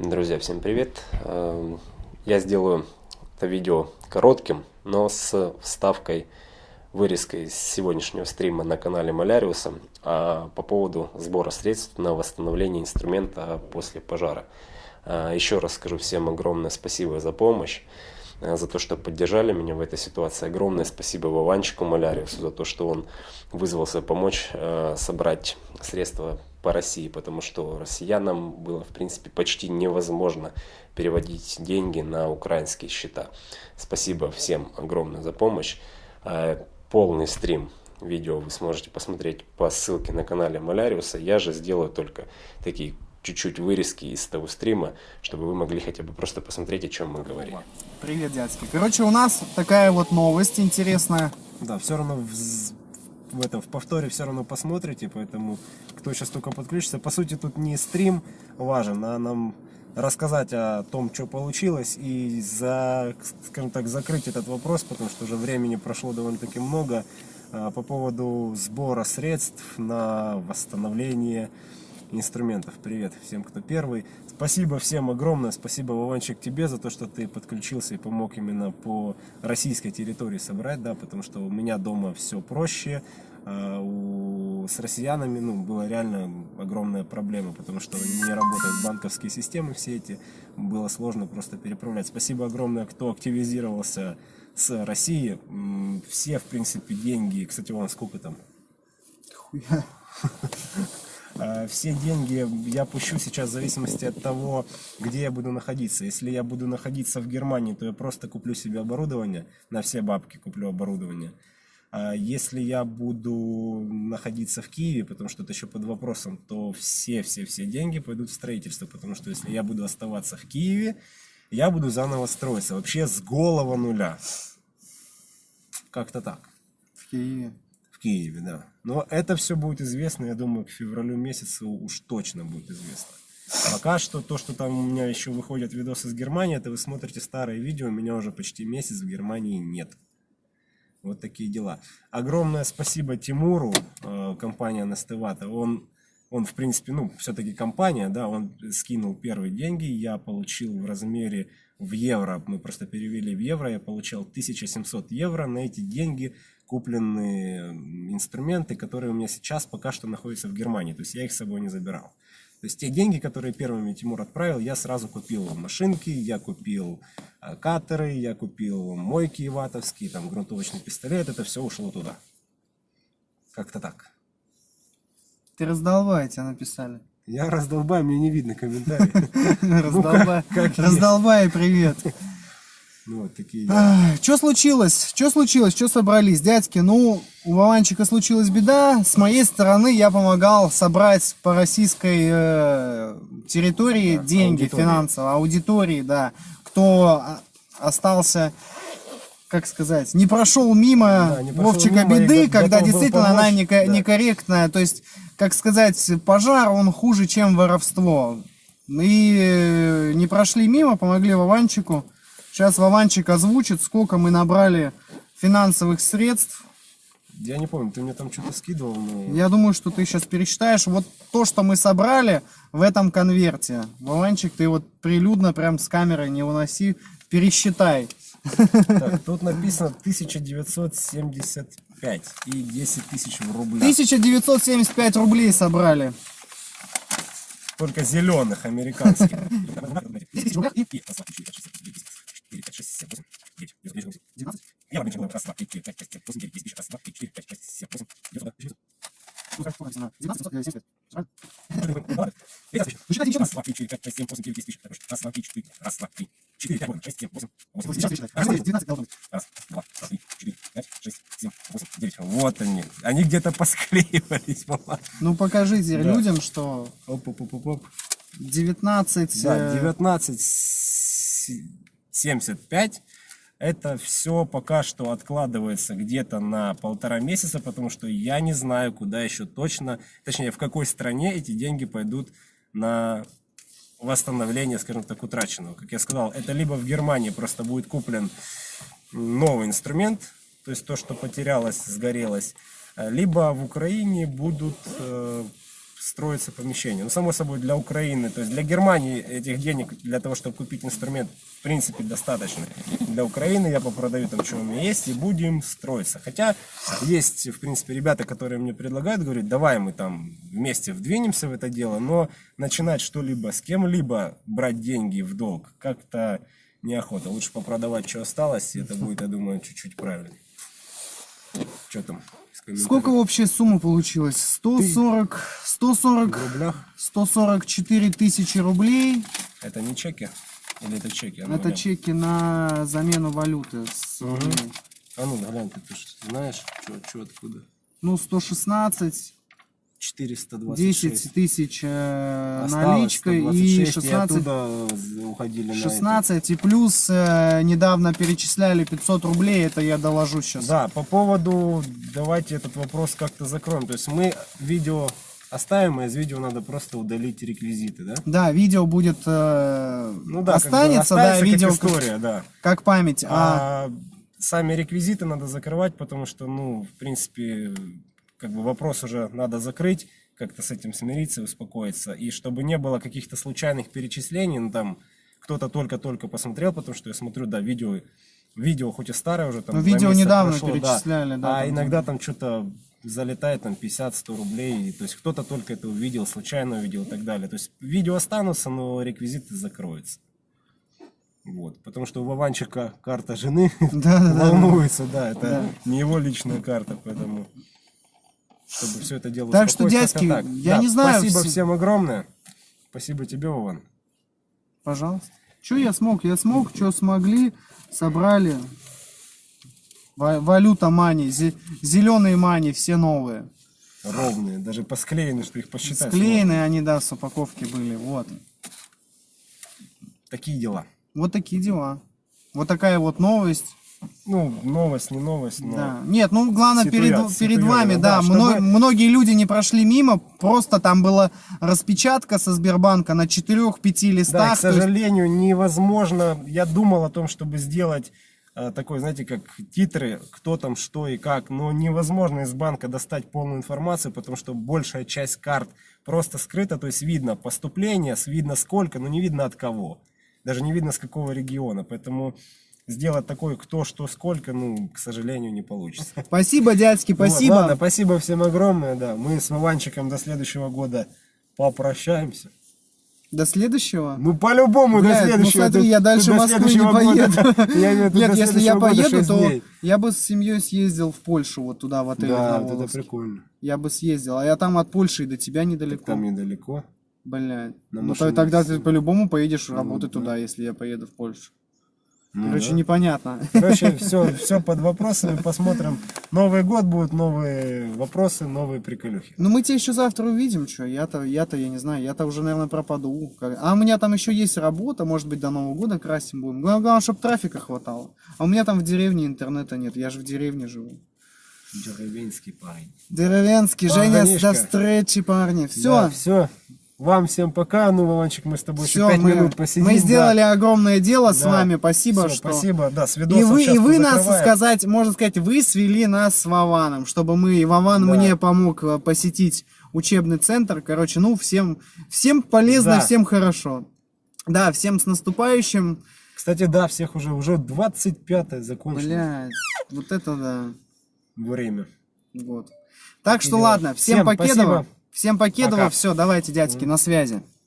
Друзья, всем привет! Эм, я сделаю это видео коротким, но с вставкой, вырезкой из сегодняшнего стрима на канале Маляриуса а по поводу сбора средств на восстановление инструмента после пожара. Э, еще раз скажу всем огромное спасибо за помощь, э, за то, что поддержали меня в этой ситуации. Огромное спасибо Вованчику Маляриусу за то, что он вызвался помочь собрать средства по России, потому что россиянам было, в принципе, почти невозможно переводить деньги на украинские счета. Спасибо всем огромное за помощь. А, полный стрим видео вы сможете посмотреть по ссылке на канале Маляриуса. Я же сделаю только такие чуть-чуть вырезки из того стрима, чтобы вы могли хотя бы просто посмотреть, о чем мы говорим. Привет, дядьки. Короче, у нас такая вот новость интересная. Да, все равно в этом в повторе все равно посмотрите, поэтому кто сейчас только подключится, по сути тут не стрим важен, а нам рассказать о том, что получилось и за, скажем так, закрыть этот вопрос, потому что уже времени прошло довольно-таки много а, по поводу сбора средств на восстановление инструментов. Привет всем, кто первый. Спасибо всем огромное, спасибо, Вованчик, тебе за то, что ты подключился и помог именно по российской территории собрать, да, потому что у меня дома все проще, у, с россиянами ну, была реально огромная проблема, потому что не работают банковские системы все эти, было сложно просто переправлять. Спасибо огромное, кто активизировался с России, все, в принципе, деньги, кстати, вон сколько там? Хуя. А, все деньги я пущу сейчас в зависимости от того, где я буду находиться. Если я буду находиться в Германии, то я просто куплю себе оборудование, на все бабки куплю оборудование. А если я буду находиться в Киеве, потому что это еще под вопросом, то все-все-все деньги пойдут в строительство, потому что если я буду оставаться в Киеве, я буду заново строиться, вообще с голого нуля. Как-то так. В Киеве? Киеве, да. Но это все будет известно, я думаю, к февралю месяцу уж точно будет известно. Пока что то, что там у меня еще выходят видосы с Германии, это вы смотрите старые видео, у меня уже почти месяц в Германии нет. Вот такие дела. Огромное спасибо Тимуру, э, компания Настывата. Он, он, в принципе, ну, все-таки компания, да, он скинул первые деньги, я получил в размере в евро, мы просто перевели в евро, я получал 1700 евро, на эти деньги купленные инструменты, которые у меня сейчас пока что находятся в Германии. То есть я их с собой не забирал. То есть те деньги, которые первыми Тимур отправил, я сразу купил машинки, я купил э, катеры, я купил мойки ватовские, там грунтовочный пистолет, это все ушло туда. Как-то так. Ты раздолбай, тебя написали. Я раздолбай, мне не видно комментарий. Раздолбай, привет. Ну, вот такие Что случилось? Что случилось? Что собрались, дядьки? Ну, у Вованчика случилась беда. С моей стороны я помогал собрать по российской э, территории да, деньги аудитории. финансово, аудитории, да. Кто остался, как сказать, не прошел мимо да, не прошел Вовчика мимо беды, когда действительно она неко да. некорректная. То есть, как сказать, пожар, он хуже, чем воровство. И э, не прошли мимо, помогли Вованчику. Сейчас Вованчик озвучит, сколько мы набрали финансовых средств. Я не помню, ты мне там что-то скидывал. Но... Я думаю, что ты сейчас пересчитаешь. Вот то, что мы собрали в этом конверте. Вованчик, ты вот прилюдно прям с камерой не уноси, пересчитай. Так, тут написано 1975 и 10 тысяч в рублях. 1975 рублей собрали. Только зеленых, американских. 4, 5, 6, 7, 8, 9, 9, 9, 19. Я обычно раз, два, три, четыре, пять, шесть, семь, восемь, девять, десять, раз, два, три, четыре, пять, шесть, семь, восемь, девять, девять. Ну, как написано? 19, 775. Раз, два, три, четыре, пять, шесть, семь, восемь, девять, десять, раз, два, три, четыре, раз, два, три, четыре, пять, восемь, шесть, семь, восемь, восемь, девять, 19 должно быть. Раз, два, три, четыре, пять, шесть, семь, восемь, девять. Вот они. Они где-то посклеивались. Ну, покажите людям, что... Оп, оп, оп, оп. 19... Да, 19 75. Это все пока что откладывается где-то на полтора месяца, потому что я не знаю, куда еще точно, точнее, в какой стране эти деньги пойдут на восстановление, скажем так, утраченного. Как я сказал, это либо в Германии просто будет куплен новый инструмент, то есть то, что потерялось, сгорелось, либо в Украине будут э, строится помещение. Ну, само собой, для Украины, то есть для Германии этих денег для того, чтобы купить инструмент, в принципе, достаточно. Для Украины я попродаю там, что у меня есть, и будем строиться. Хотя есть, в принципе, ребята, которые мне предлагают, говорят, давай мы там вместе вдвинемся в это дело, но начинать что-либо с кем-либо брать деньги в долг как-то неохота. Лучше попродавать, что осталось, и это будет, я думаю, чуть-чуть правильнее. Что там? Сколько общая сумма получилась? 140, 140, В рублях? 144 тысячи рублей. Это не чеки? Или это чеки? А ну, Это глянь. чеки на замену валюты. с рублей. А ну, глянь, ты, ты знаешь, что откуда? Ну, 116, 426. 10 тысяч э, наличкой и 126, 16, оттуда уходили на это. 16 и плюс э, недавно перечисляли 500 рублей, это я доложу сейчас. Да, по поводу, давайте этот вопрос как-то закроем. То есть мы видео оставим, а из видео надо просто удалить реквизиты, да? Да, видео будет э, Ну да, как бы останется, да, останется как видео как, история, да. как память. А, А сами реквизиты надо закрывать, потому что, ну, в принципе, как бы вопрос уже надо закрыть, как-то с этим смириться, успокоиться. И чтобы не было каких-то случайных перечислений, ну, там, кто-то только-только посмотрел, потому что я смотрю, да, видео, видео хоть и старое уже, там, Ну, видео недавно прошло, перечисляли, да, а там, иногда там что-то залетает, там, 50-100 рублей, и, то есть кто-то только это увидел, случайно увидел и так далее. То есть видео останутся, но реквизиты закроются. Вот, потому что у Вованчика карта жены Да, да, да. волнуется, да, это Да. не его личная карта, поэтому чтобы все это дело Так что, дядьки, я не знаю, Спасибо все- всем огромное. Спасибо тебе, Вован. Пожалуйста. Что я смог? Я смог, что смогли, собрали. Ва- Валюта мани, зеленые мани, все новые. Ровные, даже посклеены, что их посчитать. Склеенные они, да, с упаковки были. Вот. Такие дела. Вот такие дела. Вот такая вот новость. Ну, новость, не новость, но... Да. Нет, ну главное Ситуя- перед, перед вами, да, да, чтобы- мно- многие люди не прошли мимо, просто там была распечатка со Сбербанка на 4-5 листах. Да, к то есть- сожалению, невозможно. Я думал о том, чтобы сделать э, такой, знаете, как титры, кто там, что и как, но невозможно из банка достать полную информацию, потому что большая часть карт просто скрыта, то есть видно поступление, видно сколько, но не видно от кого. Даже не видно с какого региона, поэтому сделать такой кто, что, сколько, ну, к сожалению, не получится. Спасибо, дядьки, Вот, спасибо. ладно, спасибо всем огромное, да. Мы с Вованчиком до следующего года попрощаемся. До следующего. Ну, по-любому, до ну следующего. смотри, Ты- я дальше до Москвы не поеду. Я в Нет, если я поеду, то дней. я бы с семьей съездил в Польшу, вот туда, в отель Да, вот это прикольно. Я бы съездил, а я там от Польши и до тебя недалеко. Там недалеко. Блядь. Ну тогда ты по-любому поедешь Ну, работать да. туда, если я поеду в Польшу. Ну Короче, да. непонятно. Короче, все, все под вопросами. Посмотрим. Новый год будут новые вопросы, новые приколюхи. Ну мы тебя еще завтра увидим, что я-то, я-то, я не знаю, я-то уже, наверное, пропаду. А у меня там еще есть работа, может быть, до Нового года красим будем. Главное, главное чтобы трафика хватало. А у меня там в деревне интернета нет, я же в деревне живу. Деревенский парень. Деревенский, Женя, до встречи, парни. Все, все. Вам всем пока. Ну, Вованчик, мы с тобой еще все, пять мы, минут посидим. мы да. сделали огромное дело с Да. вами. Спасибо, Всё, что. Спасибо, да, с И видосом вы, сейчас и вы нас, сказать, можно сказать, вы свели нас с Вованом, чтобы мы, и Вован Да. мне помог э, посетить учебный центр. Короче, ну, всем, всем полезно, Да. всем хорошо. Да, всем с наступающим. Кстати, да, всех уже, уже 25 закончилось Блядь, вот это да. время. Вот. Так что ладно, всем, Всем покедово. спасибо. Всем покедово. Все, давайте, дядьки, на связи.